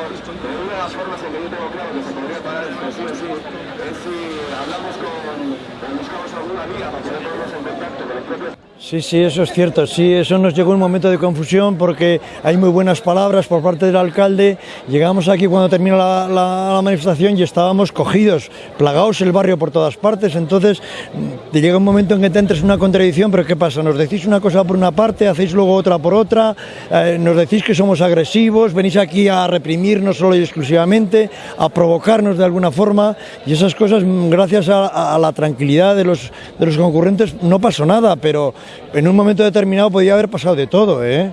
una de las formas en que yo tengo claro que se podría parar esto sí. O es si hablamos con, buscamos alguna vía para poder ponernos en contacto con los propios Sí, sí, eso es cierto. Sí, eso nos llegó un momento de confusión porque hay muy buenas palabras por parte del alcalde. Llegamos aquí cuando termina la, manifestación y estábamos cogidos, plagados el barrio por todas partes. Entonces, mm, te llega un momento en que te entres en una contradicción, pero ¿qué pasa? Nos decís una cosa por una parte, hacéis luego otra por otra, eh, nos decís que somos agresivos, venís aquí a reprimirnos solo y exclusivamente, a provocarnos de alguna forma y esas cosas, mm, gracias a, a la tranquilidad de los, de los concurrentes, no pasó nada, pero en un momento determinado podía haber pasado de todo, ¿eh?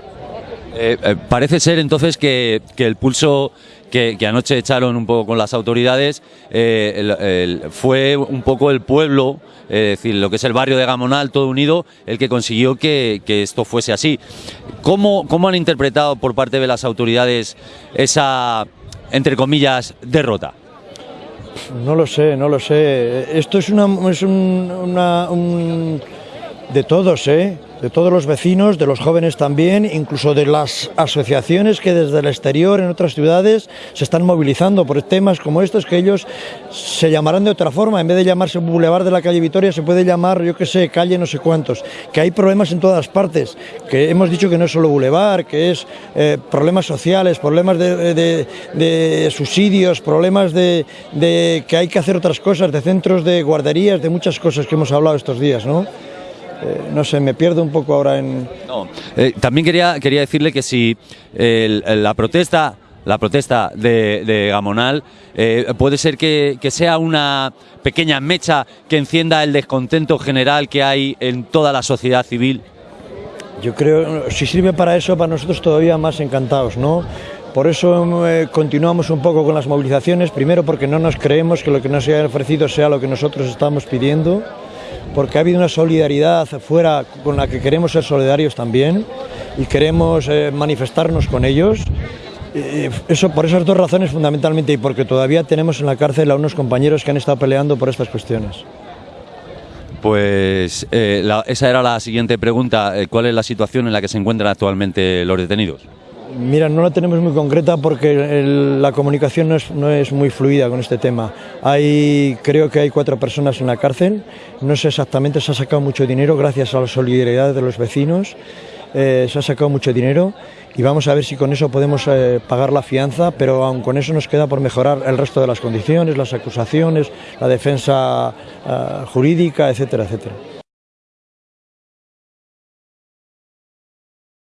Eh, eh, parece ser entonces que, que el pulso que, que anoche echaron un poco con las autoridades eh, el- el- fue un poco el pueblo, es decir, lo que es el barrio de Gamonal, todo unido, el que consiguió que, que esto fuese así. ¿Cómo, ¿Cómo han interpretado por parte de las autoridades esa, entre comillas, derrota? No lo sé, no lo sé. Esto es, una, es un, una- un- de todos, ¿eh? de todos los vecinos, de los jóvenes también, incluso de las asociaciones que desde el exterior en otras ciudades se están movilizando por temas como estos que ellos se llamarán de otra forma. En vez de llamarse Boulevard de la calle Vitoria, se puede llamar, yo qué sé, calle no sé cuántos. Que hay problemas en todas partes. Que hemos dicho que no es solo Boulevard, que es eh, problemas sociales, problemas de, de- subsidios, problemas de, de que hay que hacer otras cosas, de centros de guarderías, de muchas cosas que hemos hablado estos días, ¿no? Eh, no sé, me pierdo un poco ahora en... No, eh, también quería, quería decirle que si el- la protesta, la protesta de, de Gamonal eh, puede ser que, que sea una pequeña mecha que encienda el descontento general que hay en toda la sociedad civil. Yo creo, si sirve para eso, para nosotros todavía más encantados, ¿no? Por eso eh, continuamos un poco con las movilizaciones, primero porque no nos creemos que lo que nos haya ofrecido sea lo que nosotros estamos pidiendo, porque ha habido una solidaridad fuera con la que queremos ser solidarios también y queremos eh, manifestarnos con ellos. Eso por esas dos razones fundamentalmente y porque todavía tenemos en la cárcel a unos compañeros que han estado peleando por estas cuestiones. Pues eh, esa era la siguiente pregunta. eh, ¿Cuál es la situación en la que se encuentran actualmente los detenidos? Mira, no la tenemos muy concreta porque el- la comunicación no es, no es muy fluida con este tema. Hay, creo que hay cuatro personas en la cárcel, no sé exactamente, se ha sacado mucho dinero gracias a la solidaridad de los vecinos, eh, se ha sacado mucho dinero y vamos a ver si con eso podemos eh, pagar la fianza, pero aun con eso nos queda por mejorar el resto de las condiciones, las acusaciones, la defensa eh, jurídica, etcétera, etcétera.